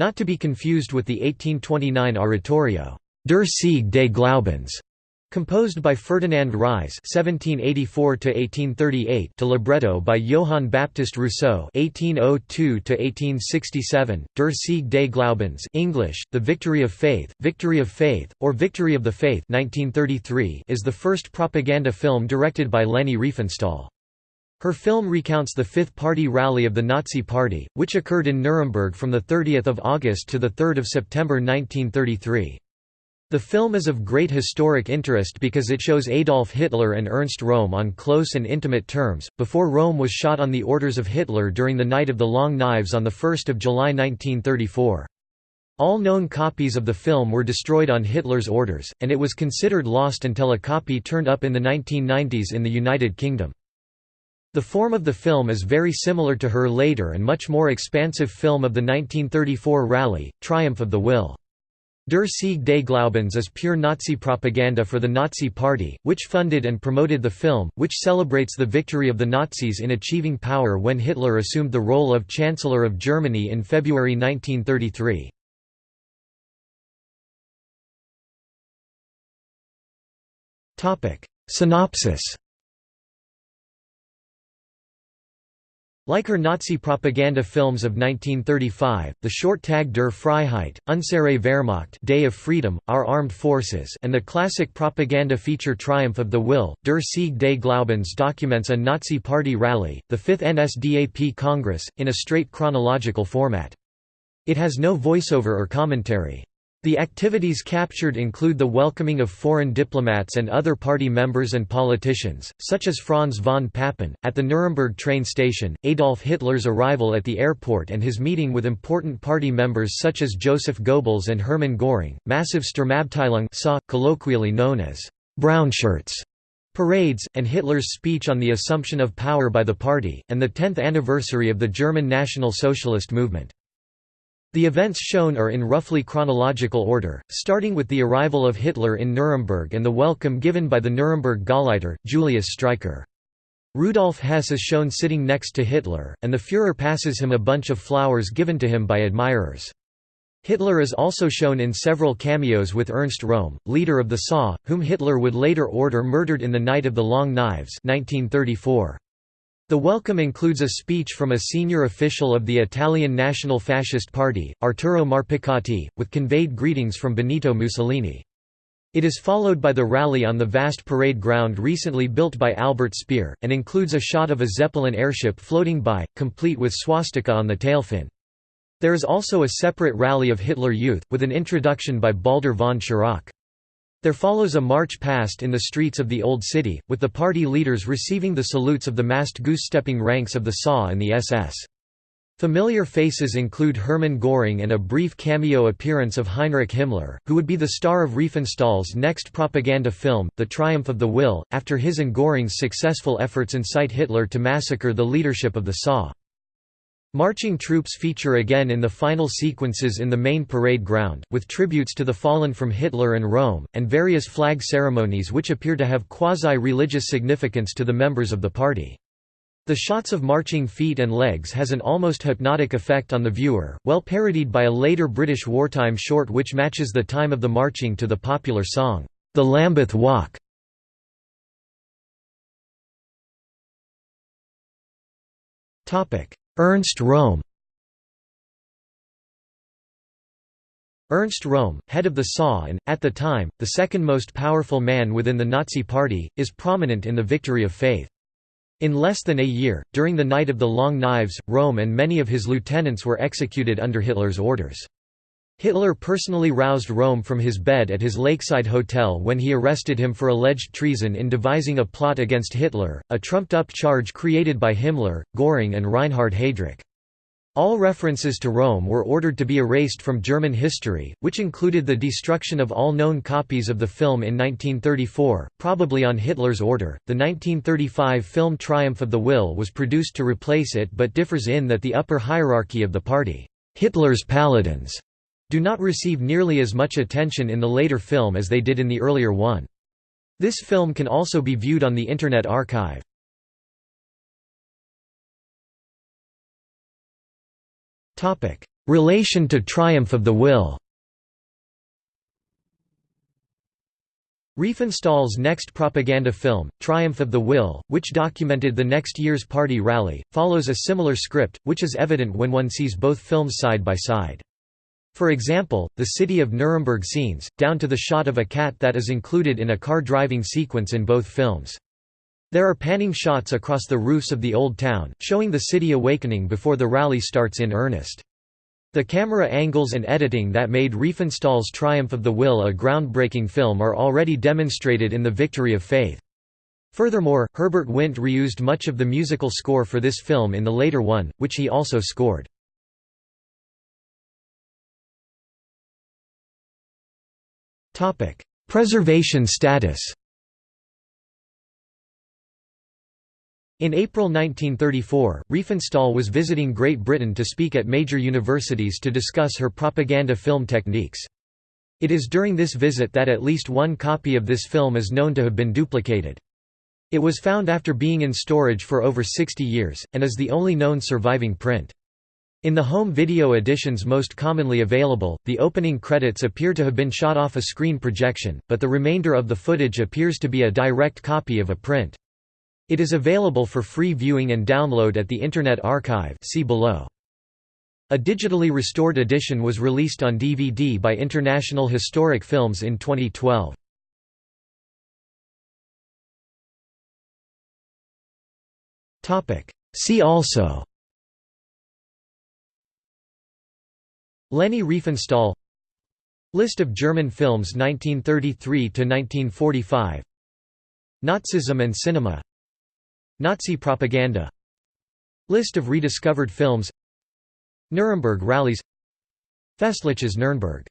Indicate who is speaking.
Speaker 1: not to be confused with the 1829 oratorio, Der Sieg des Glaubens, Composed by Ferdinand Ries (1784–1838) to libretto by Johann Baptist Rousseau (1802–1867), Der Sieg des Glaubens (English: The Victory of Faith, Victory of Faith, or Victory of the Faith) 1933 is the first propaganda film directed by Leni Riefenstahl. Her film recounts the Fifth Party Rally of the Nazi Party, which occurred in Nuremberg from 30 August to 3 September 1933. The film is of great historic interest because it shows Adolf Hitler and Ernst Röhm on close and intimate terms, before Röhm was shot on the orders of Hitler during the Night of the Long Knives on 1 July 1934. All known copies of the film were destroyed on Hitler's orders, and it was considered lost until a copy turned up in the 1990s in the United Kingdom. The form of the film is very similar to her later and much more expansive film of the 1934 rally, Triumph of the Will. Der Sieg des Glaubens is pure Nazi propaganda for the Nazi Party, which funded and promoted the film, which celebrates the victory of the Nazis in achieving power when Hitler assumed the role of Chancellor of Germany in February 1933. Synopsis Like her Nazi propaganda films of 1935, the short Tag der Freiheit, Unsere Wehrmacht Day of Freedom, Our Armed Forces and the classic propaganda feature Triumph of the Will, Der Sieg des Glaubens documents a Nazi party rally, the 5th NSDAP Congress, in a straight chronological format. It has no voiceover or commentary. The activities captured include the welcoming of foreign diplomats and other party members and politicians, such as Franz von Papen, at the Nuremberg train station, Adolf Hitler's arrival at the airport and his meeting with important party members such as Joseph Goebbels and Hermann Göring, massive Sturmabteilung colloquially known as «brownshirts», parades, and Hitler's speech on the assumption of power by the party, and the 10th anniversary of the German National Socialist movement. The events shown are in roughly chronological order, starting with the arrival of Hitler in Nuremberg and the welcome given by the Nuremberg Gauleiter, Julius Streicher. Rudolf Hess is shown sitting next to Hitler, and the Führer passes him a bunch of flowers given to him by admirers. Hitler is also shown in several cameos with Ernst Röhm, leader of the SA, whom Hitler would later order murdered in the Night of the Long Knives 1934. The welcome includes a speech from a senior official of the Italian National Fascist Party, Arturo Marpicati, with conveyed greetings from Benito Mussolini. It is followed by the rally on the vast parade ground recently built by Albert Speer, and includes a shot of a Zeppelin airship floating by, complete with swastika on the tailfin. There is also a separate rally of Hitler Youth, with an introduction by Baldur von Schirach. There follows a march past in the streets of the Old City, with the party leaders receiving the salutes of the massed goose-stepping ranks of the SA and the SS. Familiar faces include Hermann Göring and a brief cameo appearance of Heinrich Himmler, who would be the star of Riefenstahl's next propaganda film, The Triumph of the Will, after his and Göring's successful efforts incite Hitler to massacre the leadership of the SA. Marching troops feature again in the final sequences in the main parade ground, with tributes to the fallen from Hitler and Röhm, and various flag ceremonies which appear to have quasi-religious significance to the members of the party. The shots of marching feet and legs has an almost hypnotic effect on the viewer, well parodied by a later British wartime short which matches the time of the marching to the popular song, The Lambeth Walk. Topic Ernst Röhm Ernst Röhm, head of the SA and, at the time, the second most powerful man within the Nazi Party, is prominent in the Victory of Faith. In less than a year, during the Night of the Long Knives, Röhm and many of his lieutenants were executed under Hitler's orders. Hitler personally roused Röhm from his bed at his lakeside hotel when he arrested him for alleged treason in devising a plot against Hitler, a trumped-up charge created by Himmler, Göring and Reinhard Heydrich. All references to Röhm were ordered to be erased from German history, which included the destruction of all known copies of the film in 1934, probably on Hitler's order. The 1935 film Triumph of the Will was produced to replace it but differs in that the upper hierarchy of the party, Hitler's Paladins, do not receive nearly as much attention in the later film as they did in the earlier one. This film can also be viewed on the Internet Archive. Relation to Triumph of the Will Riefenstahl's next propaganda film, Triumph of the Will, which documented the next year's party rally, follows a similar script, which is evident when one sees both films side by side. For example, the city of Nuremberg scenes, down to the shot of a cat that is included in a car driving sequence in both films. There are panning shots across the roofs of the old town, showing the city awakening before the rally starts in earnest. The camera angles and editing that made Riefenstahl's Triumph of the Will a groundbreaking film are already demonstrated in The Victory of Faith. Furthermore, Herbert Windt reused much of the musical score for this film in the later one, which he also scored. Preservation status In April 1934, Riefenstahl was visiting Great Britain to speak at major universities to discuss her propaganda film techniques. It is during this visit that at least one copy of this film is known to have been duplicated. It was found after being in storage for over 60 years, and is the only known surviving print. In the home video editions most commonly available, the opening credits appear to have been shot off a screen projection, but the remainder of the footage appears to be a direct copy of a print. It is available for free viewing and download at the Internet Archive see below. A digitally restored edition was released on DVD by International Historic Films in 2012. See also Leni Riefenstahl. List of German films 1933–1945 Nazism and cinema. Nazi propaganda. List of rediscovered films. Nuremberg rallies. Festliches Nürnberg